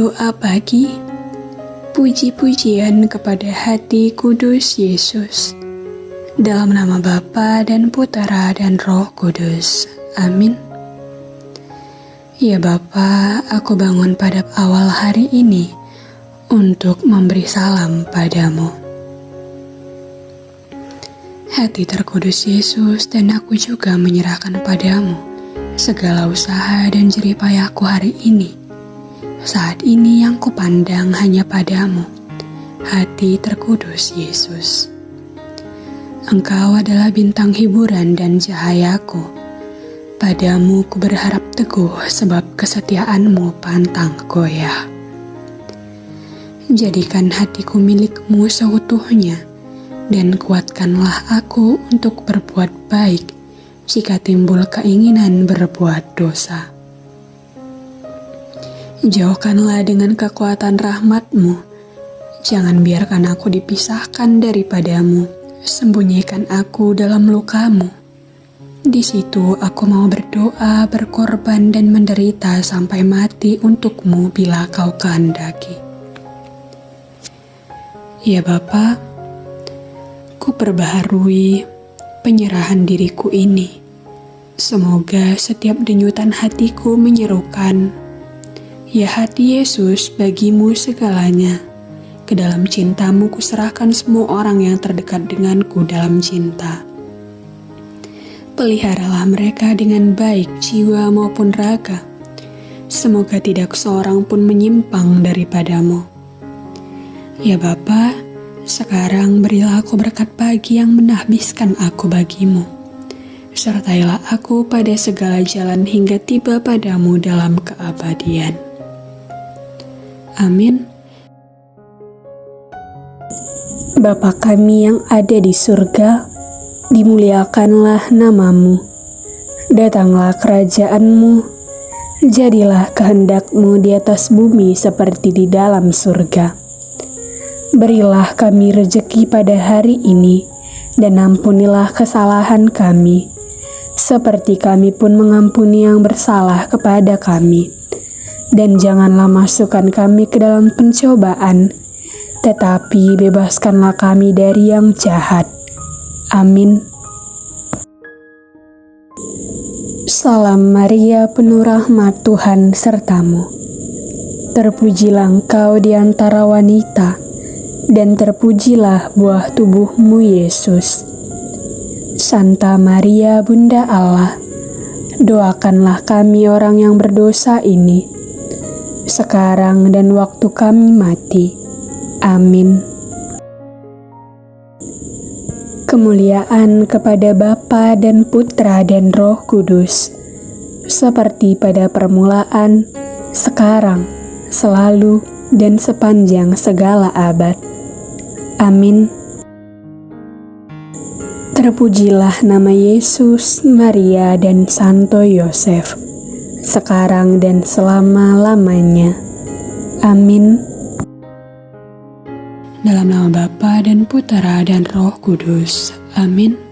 Doa pagi Puji-pujian kepada hati kudus Yesus. Dalam nama Bapa dan Putera dan Roh Kudus Amin. Ya Bapa, aku bangun pada awal hari ini Untuk memberi salam padamu. Hati terkudus Yesus dan aku juga menyerahkan padamu segala usaha dan jeripayahku hari ini saat ini yang kupandang hanya padamu, hati terkudus Yesus. Engkau adalah bintang hiburan dan cahayaku. Padamu ku berharap teguh sebab kesetiaanmu pantang goyah. Jadikan hatiku milikmu seutuhnya, dan kuatkanlah aku untuk berbuat baik jika timbul keinginan berbuat dosa. Jauhkanlah dengan kekuatan rahmatmu. Jangan biarkan aku dipisahkan daripadamu. Sembunyikan aku dalam lukamu. Di situ aku mau berdoa, berkorban, dan menderita sampai mati untukmu bila kau kehendaki. Ya Bapa, ku perbaharui penyerahan diriku ini. Semoga setiap denyutan hatiku menyerukan Ya hati Yesus, bagimu segalanya. Ke dalam cintamu kuserahkan semua orang yang terdekat denganku dalam cinta. Peliharalah mereka dengan baik jiwa maupun raga. Semoga tidak seorang pun menyimpang daripadamu. Ya Bapa, sekarang berilah aku berkat pagi yang menahbiskan aku bagimu. Sertailah aku pada segala jalan hingga tiba padamu dalam keabadian. Amin. Bapa kami yang ada di surga, dimuliakanlah namamu. Datanglah kerajaanmu, jadilah kehendakmu di atas bumi seperti di dalam surga. Berilah kami rejeki pada hari ini, dan ampunilah kesalahan kami, seperti kami pun mengampuni yang bersalah kepada kami dan janganlah masukkan kami ke dalam pencobaan, tetapi bebaskanlah kami dari yang jahat. Amin. Salam Maria, penuh rahmat Tuhan sertamu. Terpujilah engkau di antara wanita, dan terpujilah buah tubuhmu Yesus. Santa Maria, Bunda Allah, doakanlah kami orang yang berdosa ini, sekarang dan waktu kami mati. Amin. Kemuliaan kepada Bapa dan Putra dan Roh Kudus, seperti pada permulaan, sekarang, selalu, dan sepanjang segala abad. Amin. Terpujilah nama Yesus, Maria, dan Santo Yosef sekarang dan selama-lamanya. Amin. Dalam nama Bapa dan Putera dan Roh Kudus. Amin.